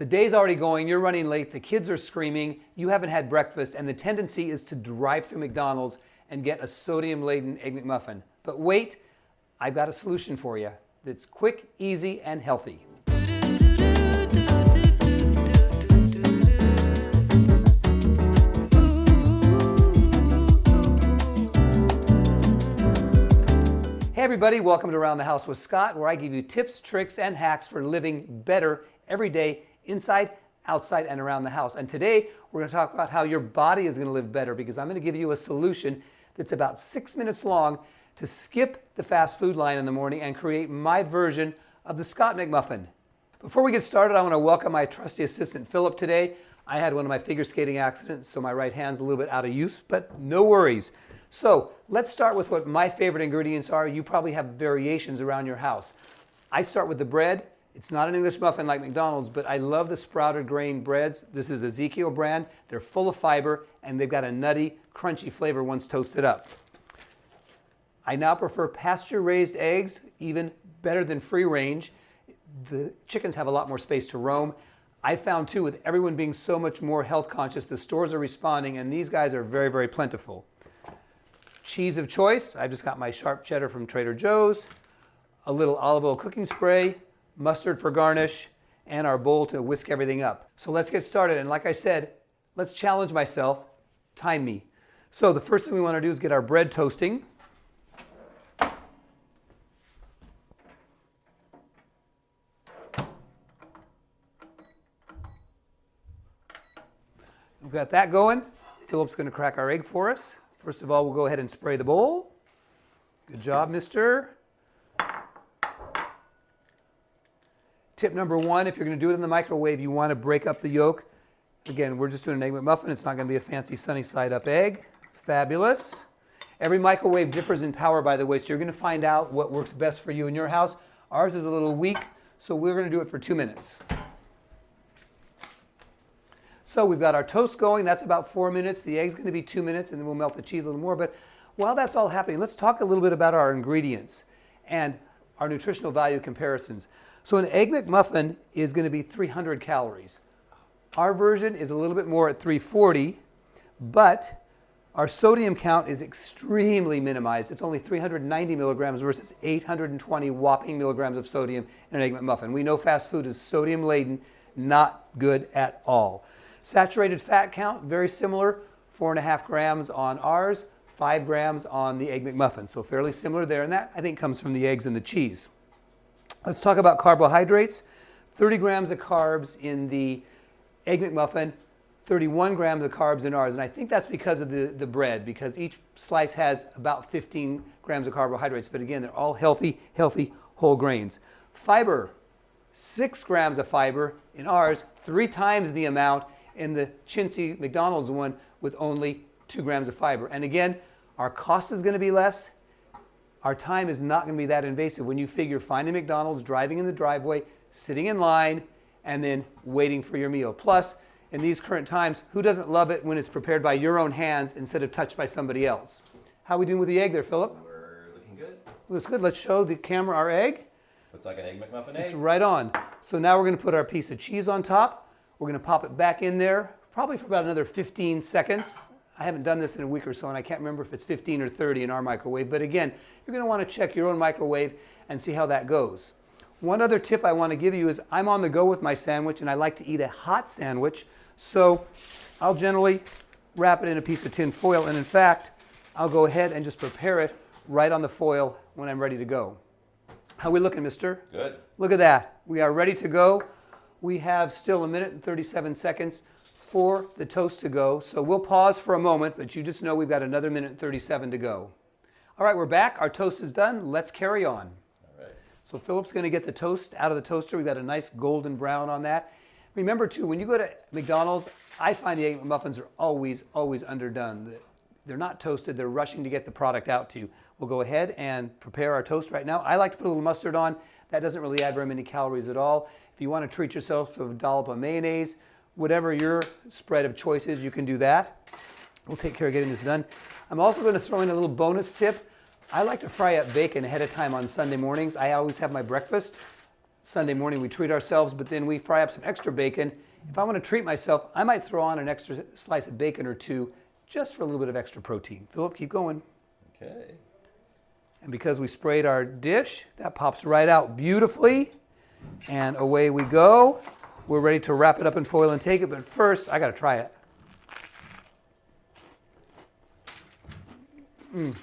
The day's already going, you're running late, the kids are screaming, you haven't had breakfast, and the tendency is to drive through McDonald's and get a sodium laden Egg McMuffin. But wait, I've got a solution for you that's quick, easy, and healthy. Hey everybody, welcome to Around the House with Scott, where I give you tips, tricks, and hacks for living better every day inside, outside, and around the house. And today we're going to talk about how your body is going to live better because I'm going to give you a solution that's about six minutes long to skip the fast food line in the morning and create my version of the Scott McMuffin. Before we get started, I want to welcome my trusty assistant Philip today. I had one of my figure skating accidents, so my right hand's a little bit out of use, but no worries. So let's start with what my favorite ingredients are. You probably have variations around your house. I start with the bread. It's not an English muffin like McDonald's, but I love the sprouted grain breads. This is Ezekiel brand. They're full of fiber and they've got a nutty, crunchy flavor once toasted up. I now prefer pasture raised eggs, even better than free range. The chickens have a lot more space to roam. I found too, with everyone being so much more health conscious, the stores are responding and these guys are very, very plentiful. Cheese of choice, I've just got my sharp cheddar from Trader Joe's, a little olive oil cooking spray, mustard for garnish, and our bowl to whisk everything up. So let's get started. And like I said, let's challenge myself, time me. So the first thing we want to do is get our bread toasting. We've got that going. Philip's going to crack our egg for us. First of all, we'll go ahead and spray the bowl. Good job, mister. Tip number one, if you're going to do it in the microwave, you want to break up the yolk. Again, we're just doing an egg McMuffin. It's not going to be a fancy sunny side up egg. Fabulous. Every microwave differs in power, by the way, so you're going to find out what works best for you in your house. Ours is a little weak, so we're going to do it for two minutes. So we've got our toast going. That's about four minutes. The egg's going to be two minutes, and then we'll melt the cheese a little more. But while that's all happening, let's talk a little bit about our ingredients and our nutritional value comparisons. So an Egg McMuffin is going to be 300 calories. Our version is a little bit more at 340, but our sodium count is extremely minimized. It's only 390 milligrams versus 820 whopping milligrams of sodium in an Egg McMuffin. We know fast food is sodium laden, not good at all. Saturated fat count, very similar, four and a half grams on ours, five grams on the Egg McMuffin. So fairly similar there, and that I think comes from the eggs and the cheese. Let's talk about carbohydrates. 30 grams of carbs in the Egg McMuffin, 31 grams of carbs in ours. And I think that's because of the, the bread, because each slice has about 15 grams of carbohydrates. But again, they're all healthy, healthy whole grains. Fiber, six grams of fiber in ours, three times the amount in the chintzy McDonald's one with only two grams of fiber. And again, our cost is going to be less, our time is not going to be that invasive when you figure finding McDonald's, driving in the driveway, sitting in line, and then waiting for your meal. Plus, in these current times, who doesn't love it when it's prepared by your own hands instead of touched by somebody else? How are we doing with the egg there, Philip? We're looking good. Looks good. Let's show the camera our egg. Looks like an egg McMuffin egg. It's right on. So now we're going to put our piece of cheese on top. We're going to pop it back in there, probably for about another 15 seconds. I haven't done this in a week or so, and I can't remember if it's 15 or 30 in our microwave. But again, you're going to want to check your own microwave and see how that goes. One other tip I want to give you is I'm on the go with my sandwich, and I like to eat a hot sandwich. So I'll generally wrap it in a piece of tin foil, and in fact, I'll go ahead and just prepare it right on the foil when I'm ready to go. How are we looking, mister? Good. Look at that. We are ready to go. We have still a minute and 37 seconds for the toast to go. So we'll pause for a moment, but you just know we've got another minute and 37 to go. All right, we're back. Our toast is done. Let's carry on. All right. So Philip's going to get the toast out of the toaster. We've got a nice golden brown on that. Remember too, when you go to McDonald's, I find the egg muffins are always, always underdone. They're not toasted. They're rushing to get the product out to you. We'll go ahead and prepare our toast right now. I like to put a little mustard on. That doesn't really add very many calories at all. If you want to treat yourself to a dollop of mayonnaise, whatever your spread of choice is, you can do that. We'll take care of getting this done. I'm also going to throw in a little bonus tip. I like to fry up bacon ahead of time on Sunday mornings. I always have my breakfast. Sunday morning we treat ourselves, but then we fry up some extra bacon. If I want to treat myself, I might throw on an extra slice of bacon or two just for a little bit of extra protein. Philip, keep going. Okay. And because we sprayed our dish, that pops right out beautifully. And away we go. We're ready to wrap it up in foil and take it, but first I got to try it. Mm.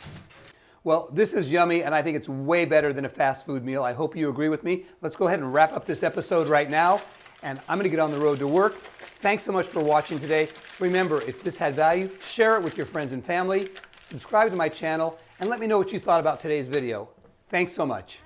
Well, this is yummy, and I think it's way better than a fast food meal. I hope you agree with me. Let's go ahead and wrap up this episode right now, and I'm to get on the road to work. Thanks so much for watching today. Remember, if this had value, share it with your friends and family, subscribe to my channel, and let me know what you thought about today's video. Thanks so much.